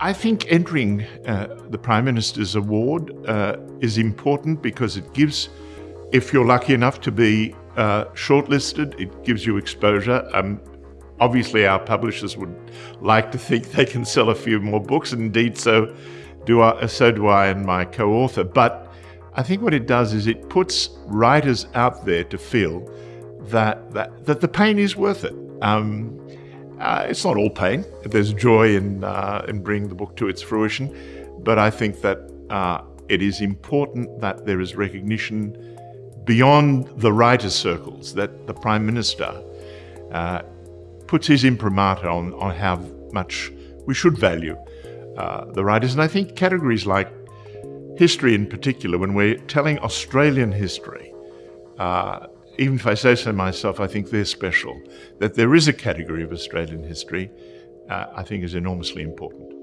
I think entering uh, the Prime Minister's Award uh, is important because it gives, if you're lucky enough to be uh, shortlisted, it gives you exposure. Um, obviously, our publishers would like to think they can sell a few more books, and indeed, so do I, so do I and my co-author. But I think what it does is it puts writers out there to feel that that, that the pain is worth it. Um, uh, it's not all pain. There's joy in, uh, in bringing the book to its fruition. But I think that uh, it is important that there is recognition beyond the writers' circles, that the Prime Minister uh, puts his imprimatur on, on how much we should value uh, the writers. And I think categories like history in particular, when we're telling Australian history, uh, even if I say so myself, I think they're special. That there is a category of Australian history, uh, I think is enormously important.